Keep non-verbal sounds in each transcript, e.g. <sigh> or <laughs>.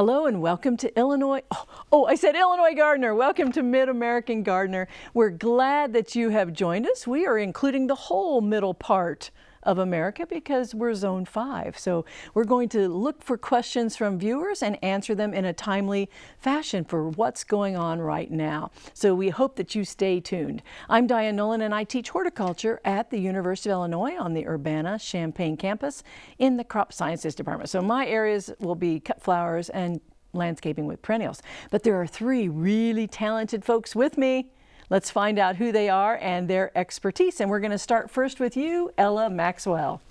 Hello and welcome to Illinois. Oh, oh, I said Illinois Gardener. Welcome to Mid-American Gardener. We're glad that you have joined us. We are including the whole middle part of America because we're zone five. So we're going to look for questions from viewers and answer them in a timely fashion for what's going on right now. So we hope that you stay tuned. I'm Diane Noland and I teach horticulture at the University of Illinois on the Urbana-Champaign campus in the crop sciences department. So my areas will be cut flowers and landscaping with perennials. But there are three really talented folks with me. Let's find out who they are and their expertise. And we're going to start first with you, Ella Maxwell.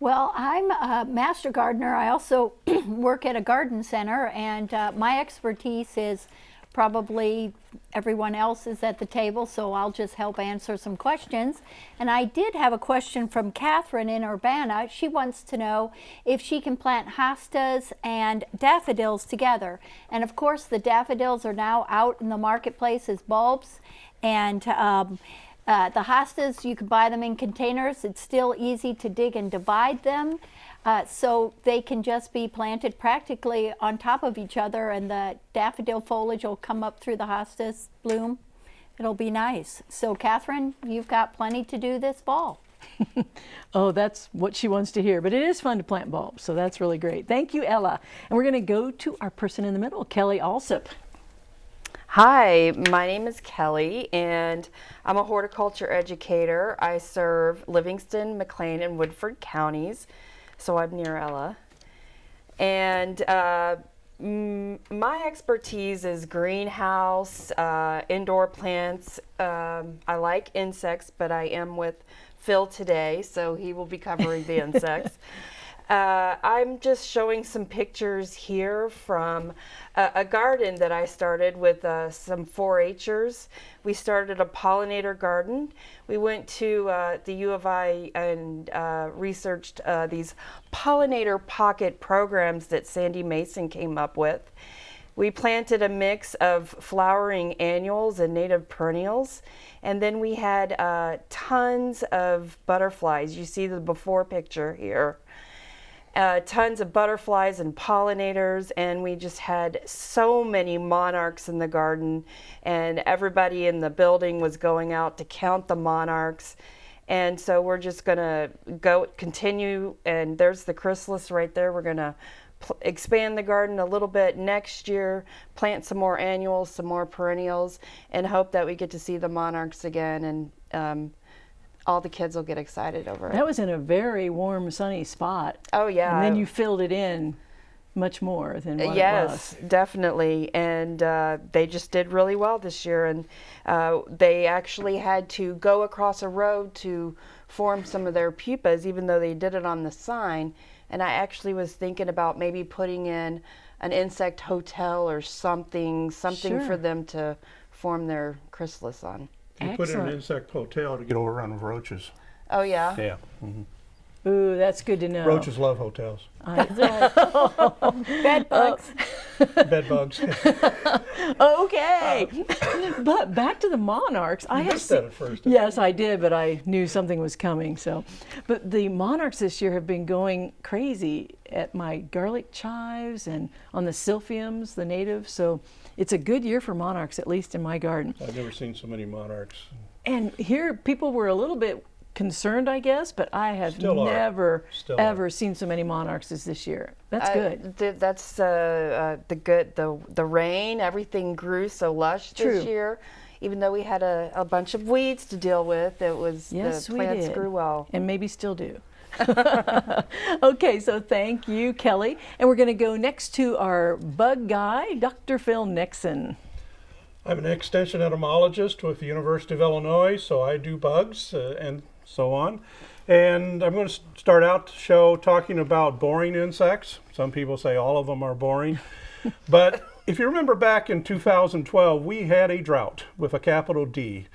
Well, I'm a master gardener. I also <clears throat> work at a garden center, and uh, my expertise is probably everyone else is at the table, so I'll just help answer some questions. And I did have a question from Catherine in Urbana. She wants to know if she can plant hostas and daffodils together. And of course, the daffodils are now out in the marketplace as bulbs. And um, uh, the hostas, you can buy them in containers. It's still easy to dig and divide them. Uh, so they can just be planted practically on top of each other and the daffodil foliage will come up through the hostas bloom. It'll be nice. So Catherine, you've got plenty to do this fall. <laughs> oh, that's what she wants to hear. But it is fun to plant bulbs, so that's really great. Thank you, Ella. And we're going to go to our person in the middle, Kelly Allsopp. Hi, my name is Kelly and I'm a horticulture educator. I serve Livingston, McLean, and Woodford counties, so I'm near Ella. And uh, my expertise is greenhouse, uh, indoor plants. Um, I like insects, but I am with Phil today, so he will be covering the insects. <laughs> Uh, I'm just showing some pictures here from a, a garden that I started with uh, some 4-Hers. We started a pollinator garden. We went to uh, the U of I and uh, researched uh, these pollinator pocket programs that Sandy Mason came up with. We planted a mix of flowering annuals and native perennials. And then we had uh, tons of butterflies. You see the before picture here uh, tons of butterflies and pollinators and we just had so many monarchs in the garden and everybody in the building was going out to count the monarchs. And so we're just going to go continue and there's the chrysalis right there. We're going to expand the garden a little bit next year plant some more annuals some more perennials and hope that we get to see the monarchs again and um, all the kids will get excited over it. That was in a very warm, sunny spot. Oh, yeah. And then you filled it in much more than what yes, definitely. And uh, they just did really well this year. And uh, they actually had to go across a road to form some of their pupas, even though they did it on the sign. And I actually was thinking about maybe putting in an insect hotel or something, something sure. for them to form their chrysalis on. You Excellent. put in an insect hotel to get overrun with roaches. Oh, yeah? Yeah. Mm -hmm. Ooh, that's good to know. Roaches love hotels. <laughs> Bed bugs. Bed bugs. <laughs> okay. <laughs> Uh, but back to the monarchs. I have that at first. Yes, I did, but I knew something was coming. So, but the monarchs this year have been going crazy at my garlic chives and on the silphiums, the natives. So it's a good year for monarchs, at least in my garden. I've never seen so many monarchs. And here people were a little bit concerned, I guess, but I have Still never ever seen so many monarchs as this year. That's good. Th that's uh, uh, the good the the rain. Everything grew so lush True. this year. Even though we had a, a bunch of weeds to deal with, it was yes, the plants grew well. And maybe still do. <laughs> okay, so thank you, Kelly. And we're going to go next to our bug guy, Dr. Phil Nixon. I'm an extension entomologist with the University of Illinois, so I do bugs uh, and so on. And I'm going to start out the show talking about boring insects. Some people say all of them are boring. <laughs> but if you remember back in 2012, we had a drought with a capital D.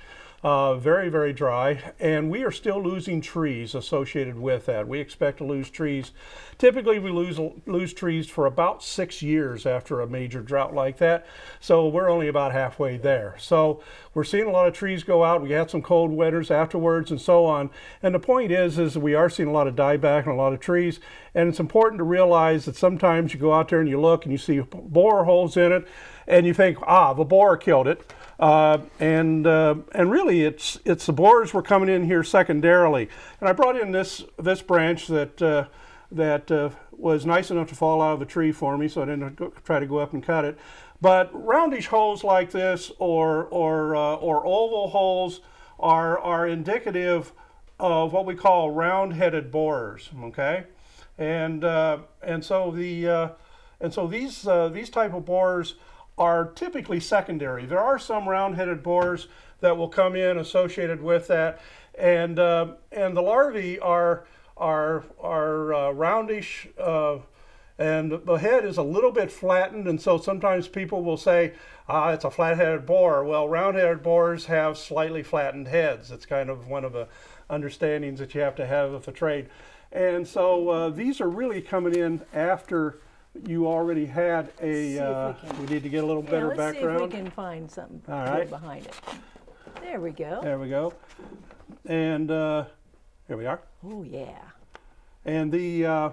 uh, very, very dry, and we are still losing trees associated with that. We expect to lose trees. Typically, we lose lose trees for about six years after a major drought like that. So we're only about halfway there. So we're seeing a lot of trees go out. We had some cold winters afterwards, and so on. And the point is, is we are seeing a lot of dieback and a lot of trees. And it's important to realize that sometimes you go out there and you look and you see bore holes in it, and you think, ah, the borer killed it. Uh, and uh, and really, it's it's the borers were coming in here secondarily. And I brought in this this branch that uh, that uh, was nice enough to fall out of the tree for me, so I didn't go, try to go up and cut it. But roundish holes like this, or or uh, or oval holes, are are indicative of what we call round-headed borers. Okay, and uh, and so the and so these these type of borers are typically secondary. There are some round-headed borers that will come in associated with that, and uh, and the larvae are are are uh, roundish, uh, and the head is a little bit flattened, and so sometimes people will say, ah, it's a flat-headed borer. Well, round-headed borers have slightly flattened heads. It's kind of one of the understandings that you have to have of the trade, and so uh, these are really coming in after you already had a, uh, we we need to get a little Yeah, better let's background. see if we can find something All right. behind it. There we go. There we go. And uh, here we are. Oh yeah. And the uh,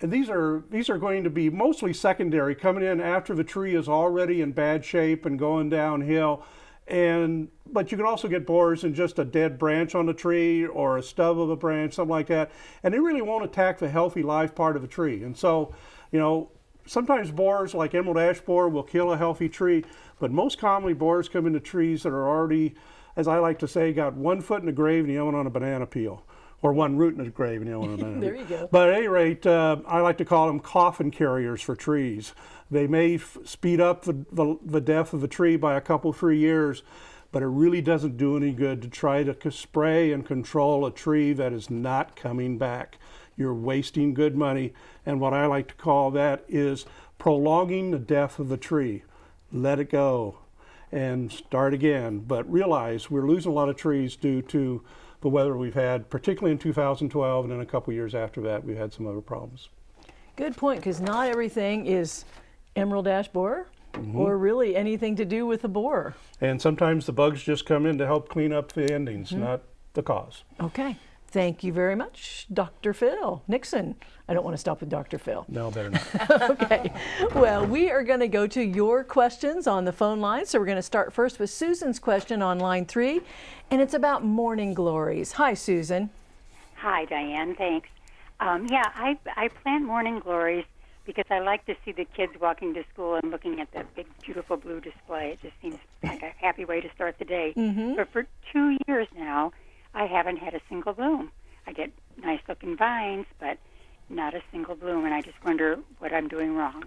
and these are these are going to be mostly secondary, coming in after the tree is already in bad shape and going downhill. And but you can also get borers in just a dead branch on a tree or a stub of a branch, something like that. And they really won't attack the healthy live part of a tree. And so, you know, sometimes borers like emerald ash borer will kill a healthy tree, but most commonly borers come into trees that are already, as I like to say, got one foot in the grave and the other one on a banana peel. Or one root in the grave and the other one on a banana There you go. But at any rate, uh, I like to call them coffin carriers for trees. They may f- speed up the, the, the death of a tree by a couple, three years, but it really doesn't do any good to try to spray and control a tree that is not coming back. You're wasting good money, and what I like to call that is prolonging the death of the tree. Let it go and start again. But realize we're losing a lot of trees due to the weather we've had, particularly in 2012, and then a couple years after that, we've had some other problems. Good point, because not everything is emerald ash borer Mm-hmm. or really anything to do with the borer. And sometimes the bugs just come in to help clean up the endings, not the cause. Okay. Thank you very much, Dr. Phil Nixon. I don't want to stop with Dr. Phil. No, better not. <laughs> okay. Well, we are going to go to your questions on the phone line. So we're going to start first with Susan's question on line three, and it's about morning glories. Hi, Susan. Hi, Diane. Thanks. Um, yeah, I I plant morning glories because I like to see the kids walking to school and looking at that big, beautiful blue display. It just seems like a happy way to start the day. Mm-hmm. But for two years now, I haven't had a single bloom. I get nice looking vines, but not a single bloom, and I just wonder what I'm doing wrong.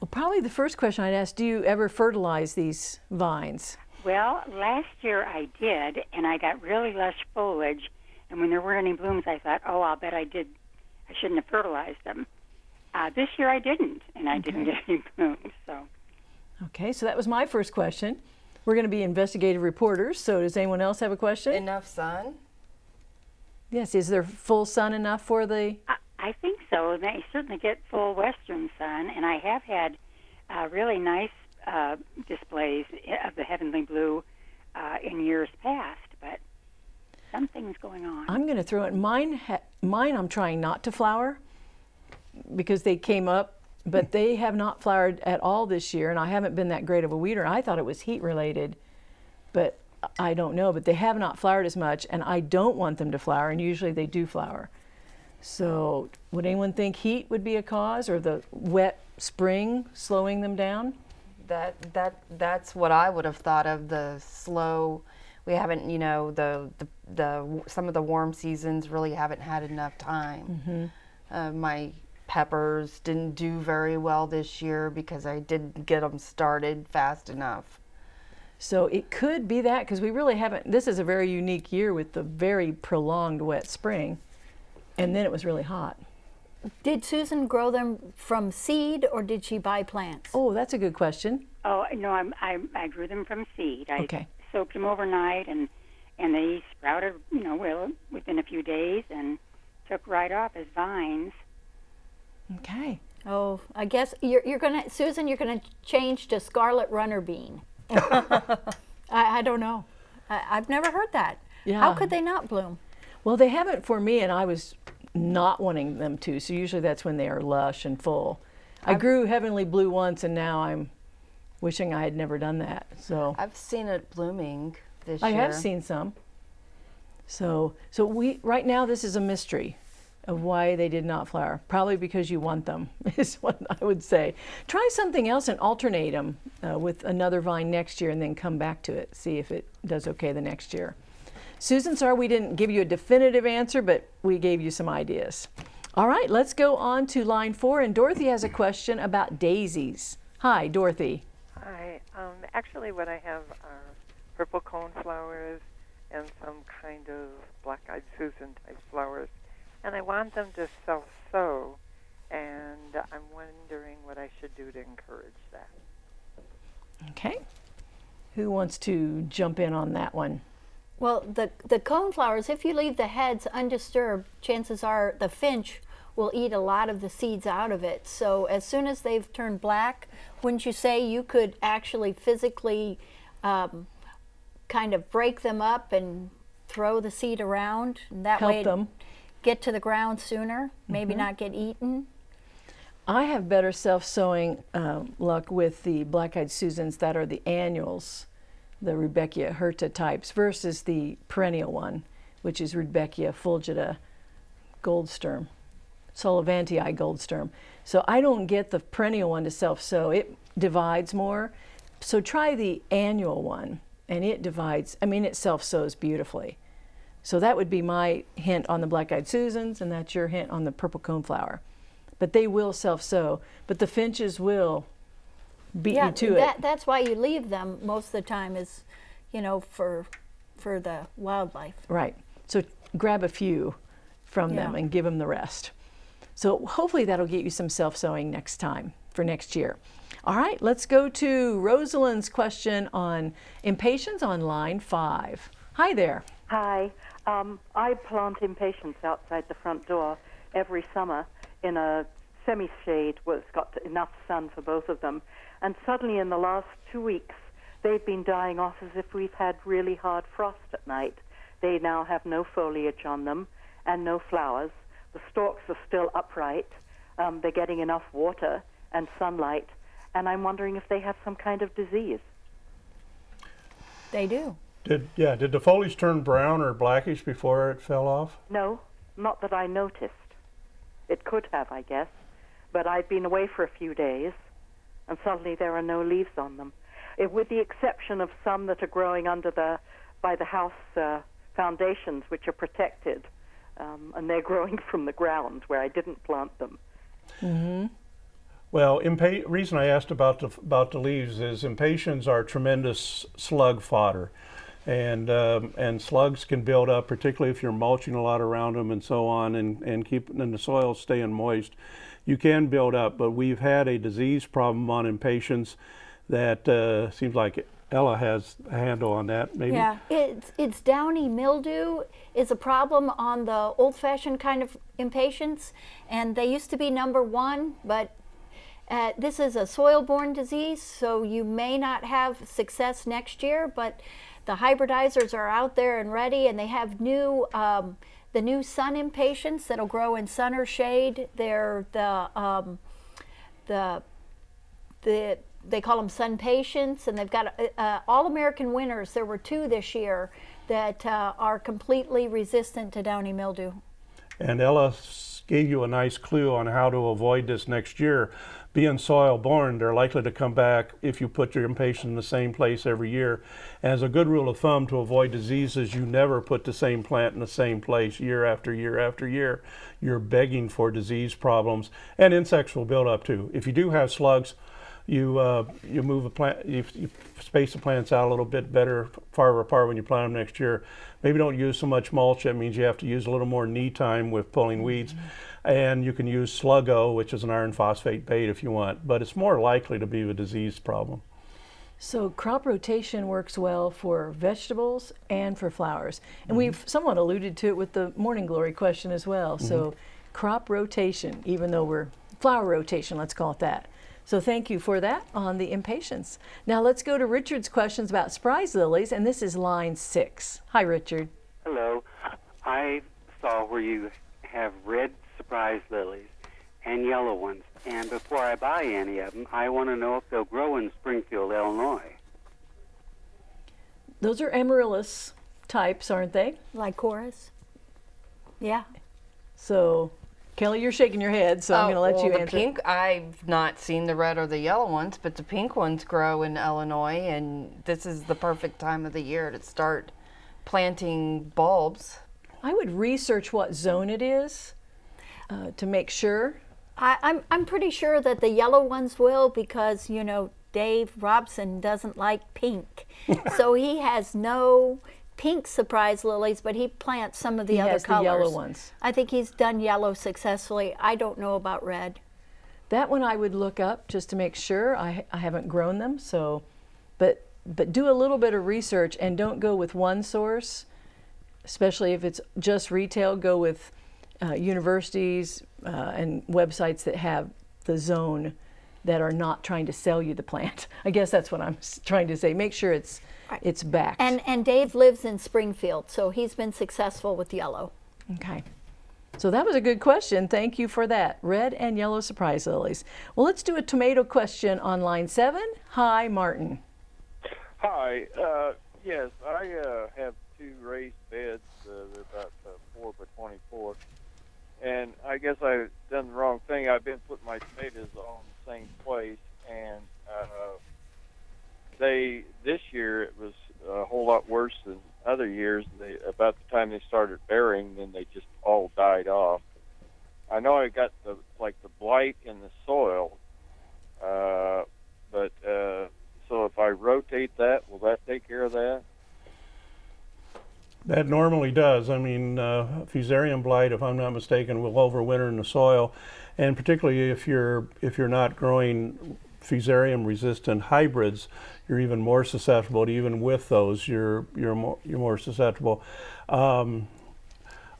Well, probably the first question I'd ask do you ever fertilize these vines? Well, last year I did, and I got really lush foliage. And when there weren't any blooms, I thought, oh, I'll bet I did. I shouldn't have fertilized them. Uh, this year I didn't, and I didn't get <laughs> any blooms. So, Okay, so that was my first question. We're going to be investigative reporters. So does anyone else have a question? Enough sun? yes, is there full sun enough for the I, I think so. They certainly get full western sun, and I have had uh, really nice uh, displays of the heavenly blue uh, in years past. But something's going on. I'm going to throw it. Mine, ha- mine, I'm trying not to flower because they came up, but they have not flowered at all this year, and I haven't been that great of a weeder. I thought it was heat related, but I don't know. But they have not flowered as much, and I don't want them to flower, and usually they do flower. So, would anyone think heat would be a cause, or the wet spring slowing them down? That that that's what I would have thought of the slow. We haven't, you know, the the, the some of the warm seasons really haven't had enough time. Uh, my peppers didn't do very well this year because I didn't get them started fast enough. So it could be that because we really haven't. This is a very unique year with the very prolonged wet spring, and then it was really hot. Did Susan grow them from seed or did she buy plants? Oh, that's a good question. Oh no, I'm, I I grew them from seed. I Okay. soaked them overnight, and and they sprouted, you know, well within a few days, and took right off as vines. Okay. Oh, I guess you're, you're gonna, Susan, you're gonna change to scarlet runner bean. <laughs> I, I don't know. I, I've never heard that. Yeah. How could they not bloom? Well, they haven't for me, and I was not wanting them to. So usually that's when they are lush and full. I grew heavenly blue once, and now I'm wishing I had never done that. So I've seen it blooming this I year. I have seen some. So so we right now this is a mystery of why they did not flower. Probably because you want them <laughs> is what I would say. Try something else and alternate them uh, with another vine next year, and then come back to it. See if it does okay the next year. Susan, sorry we didn't give you a definitive answer, but we gave you some ideas. All right, let's go on to line four, and Dorothy has a question about daisies. Hi, Dorothy. Hi. Um, actually, what I have are purple cone flowers and some kind of black-eyed Susan type flowers, and I want them to self-sow, and I'm wondering what I should do to encourage that. Okay. Who wants to jump in on that one? Well, the, the cone flowers, if you leave the heads undisturbed, chances are the finch will eat a lot of the seeds out of it. So as soon as they've turned black, wouldn't you say you could actually physically um, kind of break them up and throw the seed around? And that Help way it'd them. Get to the ground sooner, maybe not get eaten? I have better self-sowing um, luck with the black-eyed Susans that are the annuals, the Rudbeckia hirta types, versus the perennial one, which is Rudbeckia fulgida goldsturm, Sullivantii goldsturm. So I don't get the perennial one to self-sow. It divides more. So try the annual one, and it divides. I mean, it self-sows beautifully. So that would be my hint on the black-eyed Susans, and that's your hint on the purple coneflower. But they will self-sow. But the finches will beat you to that, it. that's why you leave them most of the time is, you know, for for the wildlife. Right. So grab a few from them and give them the rest. So hopefully that'll get you some self-sowing next time for next year. All right, let's go to Rosalind's question on impatiens on line five. Hi there. Hi. Um, I plant impatiens outside the front door every summer in a semi shade where it's got enough sun for both of them. And suddenly, in the last two weeks, they've been dying off as if we've had really hard frost at night. They now have no foliage on them and no flowers. The stalks are still upright. Um, they're getting enough water and sunlight. And I'm wondering if they have some kind of disease. They do. Did yeah? Did the foliage turn brown or blackish before it fell off? No, not that I noticed. It could have, I guess. But I'd been away for a few days, and suddenly there are no leaves on them, Eh, with the exception of some that are growing under the by the house uh, foundations, which are protected, um, and they're <laughs> growing from the ground where I didn't plant them. Well, impa- reason I asked about the about the leaves is impatiens are tremendous slug fodder, and um, and slugs can build up, particularly if you're mulching a lot around them and so on, and and keeping and the soil staying moist. You can build up, but we've had a disease problem on impatiens that uh, seems like Ella has a handle on that. Maybe. Yeah, it's it's downy mildew is a problem on the old-fashioned kind of impatiens, and they used to be number one, but uh, this is a soil-borne disease, so you may not have success next year. But the hybridizers are out there and ready, and they have new um, the new sun impatiens that'll grow in sun or shade. They're the um, the the they call them SunPatiens, and they've got uh, uh, all American winners. There were two this year that uh, are completely resistant to downy mildew. And Ella gave you a nice clue on how to avoid this next year. Being soil borne, they're likely to come back if you put your impatient in the same place every year. As a good rule of thumb to avoid diseases, you never put the same plant in the same place year after year after year. You're begging for disease problems, and insects will build up too. If you do have slugs, you uh, you move a plant, you, you space the plants out a little bit better, farther apart when you plant them next year. Maybe don't use so much mulch. That means you have to use a little more knee time with pulling weeds, mm-hmm. and you can use Sluggo, which is an iron phosphate bait if you want. But it's more likely to be a disease problem. So crop rotation works well for vegetables and for flowers. And mm-hmm. we've somewhat alluded to it with the morning glory question as well. So mm-hmm. crop rotation, even though we're flower rotation, let's call it that. So thank you for that on the impatiens. Now let's go to Richard's questions about surprise lilies, and this is line six. Hi, Richard. Hello. I saw where you have red surprise lilies and yellow ones. And before I buy any of them, I want to know if they'll grow in Springfield, Illinois. Those are amaryllis types, aren't they? Lycoris? Yeah. So, Kelly, you're shaking your head, so I'm going to let Oh, well, you the answer. pink. I've not seen the red or the yellow ones, but the pink ones grow in Illinois, and this is the perfect time of the year to start planting bulbs. I would research what zone it is uh, to make sure. I, I'm, I'm pretty sure that the yellow ones will because, you know, Dave Robson doesn't like pink. <laughs> so he has no pink surprise lilies, but he plants some of the He other has the colors. yellow ones. I think he's done yellow successfully. I don't know about red. That one I would look up just to make sure. I, I haven't grown them, so, but but do a little bit of research and don't go with one source, especially if it's just retail. Go with uh, universities uh, and websites that have the zone that are not trying to sell you the plant. <laughs> I guess that's what I'm trying to say. Make sure it's it's back. And, and Dave lives in Springfield, so he's been successful with yellow. Okay. So that was a good question. Thank you for that. Red and yellow surprise lilies. Well, let's do a tomato question on line seven. Hi, Martin. Hi. Uh, yes, I uh, have two raised beds. Uh, they're about uh, four by twenty-four, and I guess I've done the wrong thing. I've been putting my tomatoes on the same place, and they this year it was a whole lot worse than other years. They about the time they started bearing, then they just all died off. I know I got the like the blight in the soil, uh, but uh, so if I rotate that, will that take care of that? That normally does. I mean, uh, fusarium blight, if I'm not mistaken, will overwinter in the soil, and particularly if you're if you're not growing fusarium resistant hybrids, you're even more susceptible. Even with those, you're you're more you're more susceptible. Um,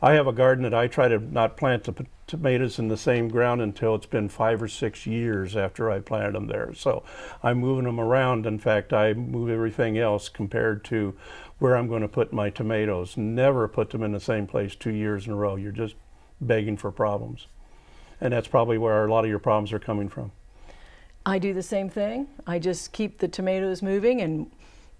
I have a garden that I try to not plant the tomatoes in the same ground until it's been five or six years after I planted them there. So I'm moving them around. In fact, I move everything else compared to where I'm going to put my tomatoes. Never put them in the same place two years in a row. You're just begging for problems. And that's probably where a lot of your problems are coming from. I do the same thing. I just keep the tomatoes moving and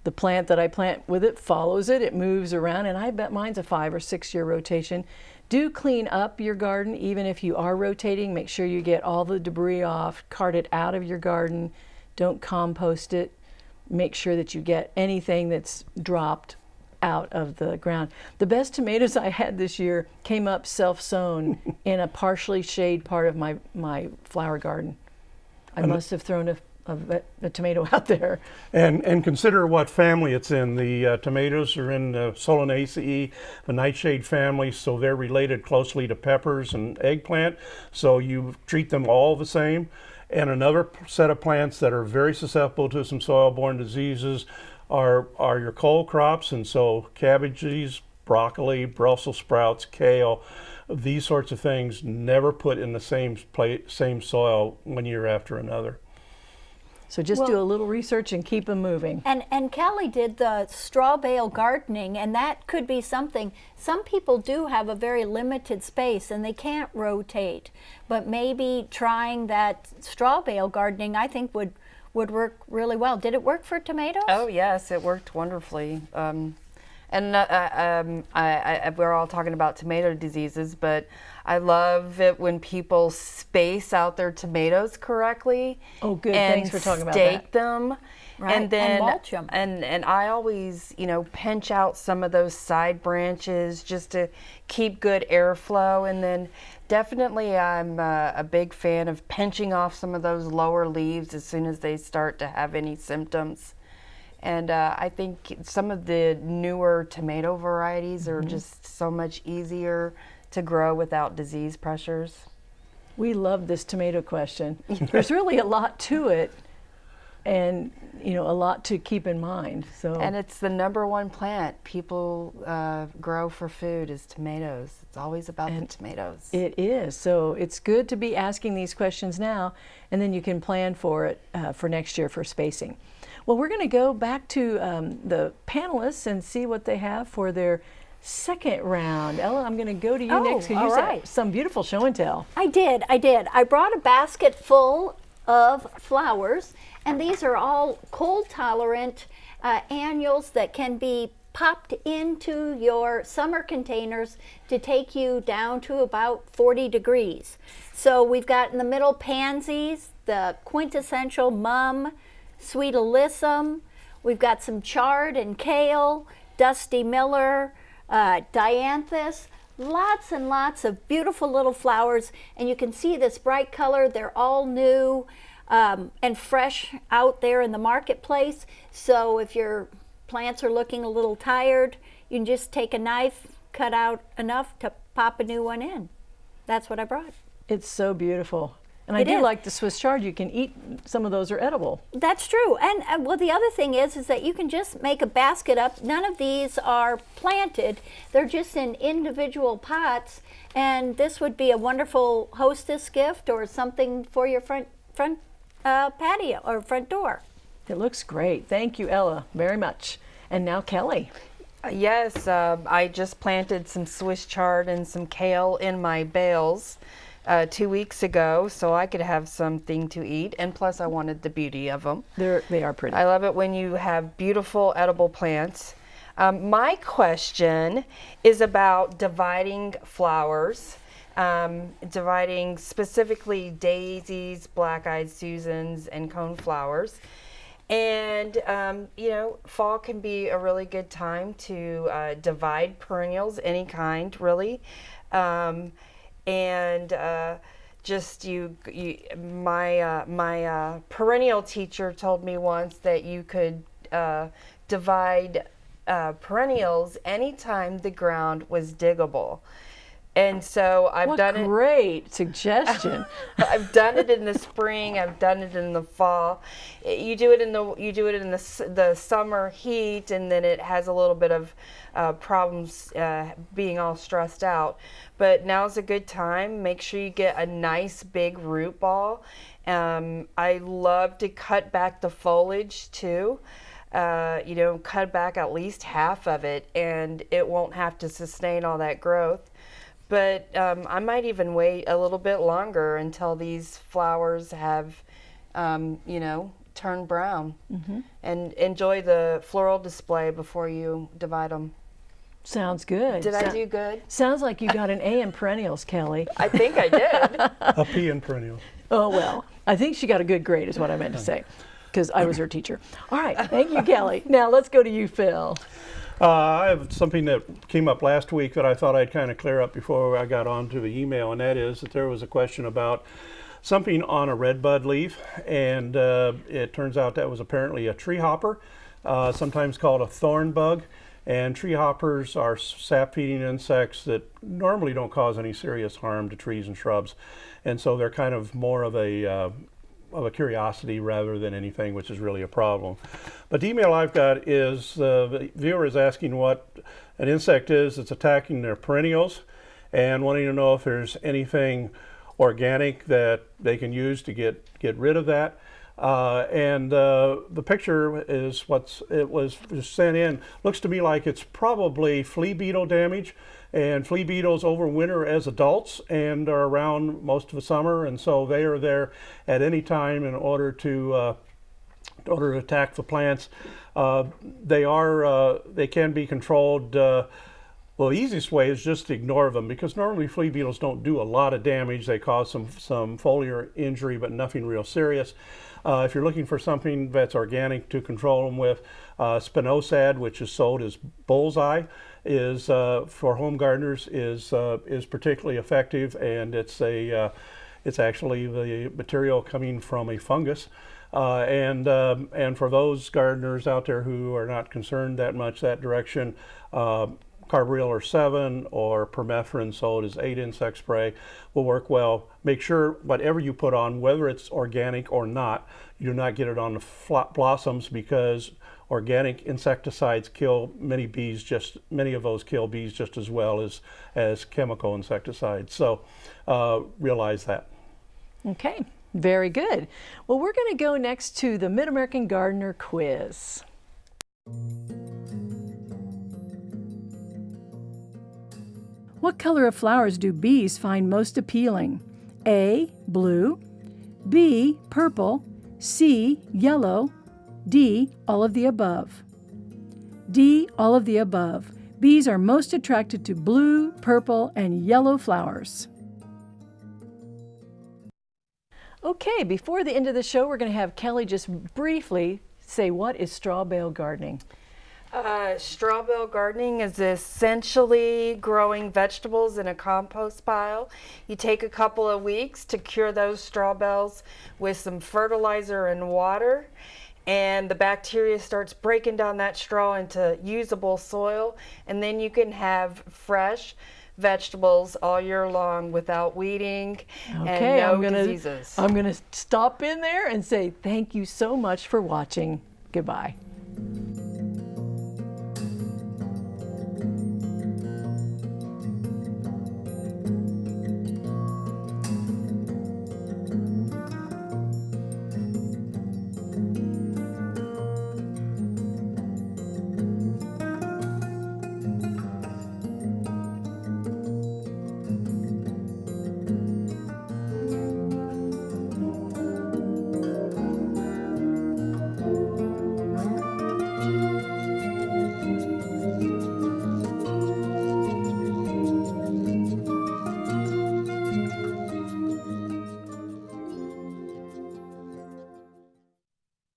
the plant that I plant with it follows it. It moves around and I bet mine's a five or six year rotation. Do clean up your garden even if you are rotating. Make sure you get all the debris off, cart it out of your garden. Don't compost it. Make sure that you get anything that's dropped out of the ground. The best tomatoes I had this year came up self-sown <laughs> in a partially shade part of my, my flower garden. I must have thrown a, a, a tomato <laughs> out there. And, and consider what family it's in. The uh, tomatoes are in the Solanaceae, the nightshade family, so they're related closely to peppers and eggplant. So you treat them all the same. And another set of plants that are very susceptible to some soil-borne diseases are, are your cole crops, and so cabbages, broccoli, Brussels sprouts, kale, these sorts of things never put in the same pla same soil one year after another. So just do a little research and keep them moving. And and Kelly did the straw bale gardening, and that could be something. Some people do have a very limited space and they can't rotate, but maybe trying that straw bale gardening, I think would would work really well. Did it work for tomatoes? Oh yes, it worked wonderfully. Um, and uh, uh, um, I, I, we're all talking about tomato diseases, but I love it when people space out their tomatoes correctly. Oh, good. And Thanks for talking about stake that. them. Right, and And then mulch 'em. and and I always, you know, pinch out some of those side branches just to keep good airflow. And then definitely, I'm uh, a big fan of pinching off some of those lower leaves as soon as they start to have any symptoms. And uh, I think some of the newer tomato varieties are just so much easier to grow without disease pressures. We love this tomato question. <laughs> There's really a lot to it. and you know a lot to keep in mind. So And it's the number one plant people uh, grow for food is tomatoes. It's always about the tomatoes. It is. So it's good to be asking these questions now, and then you can plan for it uh, for next year for spacing. Well, we're going to go back to um, the panelists and see what they have for their second round. Ella, I'm going to go to you Oh, next because you all said some beautiful show and tell. I did, I did. I brought a basket full of flowers, and these are all cold tolerant uh, annuals that can be popped into your summer containers to take you down to about 40 degrees. So we've got in the middle pansies, the quintessential mum, sweet alyssum. We've got some chard and kale, dusty miller, uh, dianthus, lots and lots of beautiful little flowers. And you can see this bright color. They're all new um, and fresh out there in the marketplace. So if your plants are looking a little tired, you can just take a knife, cut out enough to pop a new one in. That's what I brought. It's so beautiful. And I It do is. like the Swiss chard. You can eat some of those are edible. That's true. And uh, well, the other thing is, is that you can just make a basket up. None of these are planted. They're just in individual pots. And this would be a wonderful hostess gift or something for your front front uh, patio or front door. It looks great. Thank you, Ella, very much. And now Kelly. Uh, Yes, uh, I just planted some Swiss chard and some kale in my bales uh, two weeks ago, so I could have something to eat. And plus, I wanted the beauty of them. They're, they are pretty. I love it when you have beautiful edible plants. Um, my question is about dividing flowers, um, dividing specifically daisies, black-eyed Susans, and coneflowers. And um, you know, fall can be a really good time to uh, divide perennials, any kind, really. Um, and uh, just you, you my uh, my uh, perennial teacher told me once that you could uh, divide uh, perennials anytime the ground was diggable. And so I've what done it. great suggestion. <laughs> I've done it in the spring. I've done it in the fall. You do it in the you do it in the the summer heat, and then it has a little bit of uh, problems uh, being all stressed out. But now's a good time. Make sure you get a nice big root ball. Um, I love to cut back the foliage too. Uh, you know, cut back at least half of it, and it won't have to sustain all that growth but um, I might even wait a little bit longer until these flowers have, um, you know, turned brown, and enjoy the floral display before you divide them. Sounds good. Did I do good? Sounds like you got an A in perennials, Kelly. I think I did. <laughs> a P in and perennial. Oh, well, I think she got a good grade, is what I meant to say, because I was her teacher. All right, thank you, Kelly. <laughs> Now let's go to you, Phil. Uh, I have something that came up last week that I thought I'd kind of clear up before I got on to the email, and that is that there was a question about something on a red bud leaf, and uh, it turns out that was apparently a tree hopper, uh, sometimes called a thorn bug. And tree hoppers are sap feeding insects that normally don't cause any serious harm to trees and shrubs. And so they're kind of more of a uh, of a curiosity rather than anything, which is really a problem. But the email I've got is uh, the viewer is asking what an insect is that's attacking their perennials and wanting to know if there's anything organic that they can use to get, get rid of that. Uh, and uh, the picture is what's it was sent in. Looks to me like it's probably flea beetle damage. And flea beetles overwinter as adults and are around most of the summer, and so they are there at any time in order to uh, in order to attack the plants. Uh, they are uh, they can be controlled. Uh, well, the easiest way is just to ignore them because normally flea beetles don't do a lot of damage. They cause some some foliar injury, but nothing real serious. Uh, if you're looking for something that's organic to control them with, uh, spinosad, which is sold as bullseye, is uh, for home gardeners is uh, is particularly effective, and it's a uh, it's actually the material coming from a fungus. Uh, and um, and for those gardeners out there who are not concerned that much that direction, uh, carbaryl or Sevin or permethrin sold as 8 insect spray will work well. Make sure whatever you put on, whether it's organic or not, you do not get it on the blossoms because organic insecticides kill many bees just many of those kill bees just as well as as chemical insecticides so uh, realize that Okay, very good. Well, we're going to go next to the Mid-American Gardener quiz. What color of flowers do bees find most appealing? A. Blue. B. Purple. C. Yellow. D. All of the above. D. All of the above. Bees are most attracted to blue, purple, and yellow flowers. Okay, before the end of the show, we're going to have Kelly just briefly say what is straw bale gardening. Uh, straw bale gardening is essentially growing vegetables in a compost pile. You take a couple of weeks to cure those straw bales with some fertilizer and water, and the bacteria starts breaking down that straw into usable soil, and then you can have fresh vegetables all year long without weeding Okay, and no I'm gonna diseases. I'm gonna stop in there and say thank you so much for watching. Goodbye.